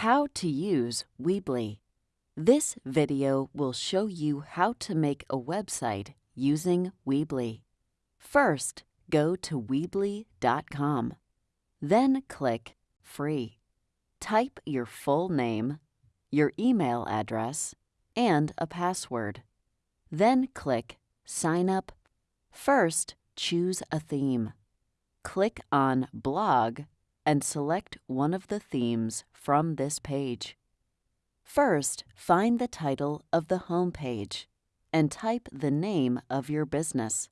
How to use Weebly. This video will show you how to make a website using Weebly. First, go to Weebly.com. Then click Free. Type your full name, your email address, and a password. Then click Sign Up. First, choose a theme. Click on Blog and select one of the themes from this page. First, find the title of the home page and type the name of your business.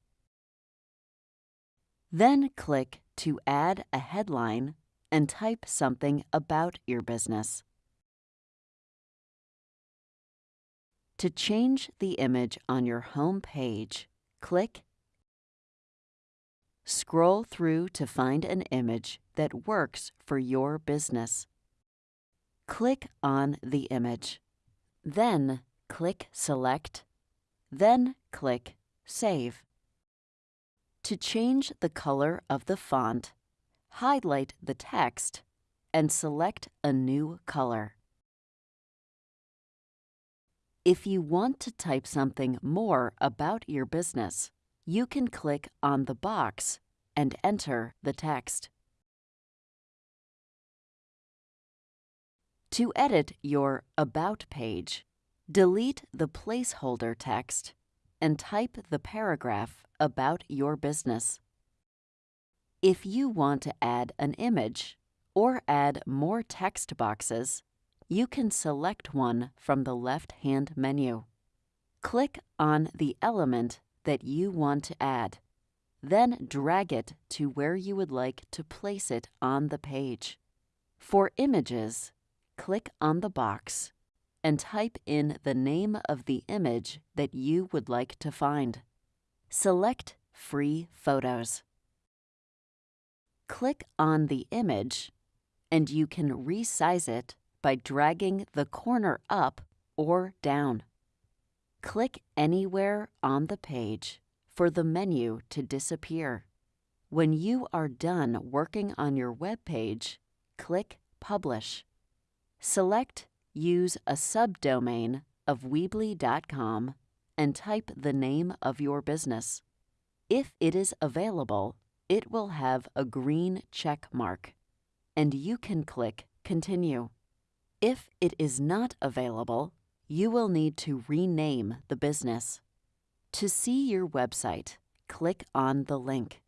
Then click to add a headline and type something about your business. To change the image on your home page, click Scroll through to find an image that works for your business. Click on the image. Then click Select. Then click Save. To change the color of the font, highlight the text and select a new color. If you want to type something more about your business, you can click on the box and enter the text. To edit your About page, delete the placeholder text and type the paragraph about your business. If you want to add an image or add more text boxes, you can select one from the left-hand menu. Click on the element that you want to add. Then drag it to where you would like to place it on the page. For images, click on the box and type in the name of the image that you would like to find. Select Free Photos. Click on the image and you can resize it by dragging the corner up or down. Click anywhere on the page for the menu to disappear. When you are done working on your web page, click Publish. Select Use a subdomain of Weebly.com and type the name of your business. If it is available, it will have a green check mark, and you can click Continue. If it is not available, you will need to rename the business. To see your website, click on the link.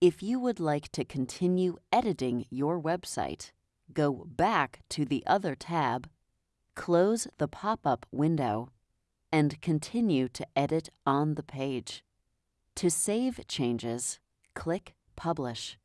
If you would like to continue editing your website, go back to the other tab, close the pop-up window, and continue to edit on the page. To save changes, click Publish.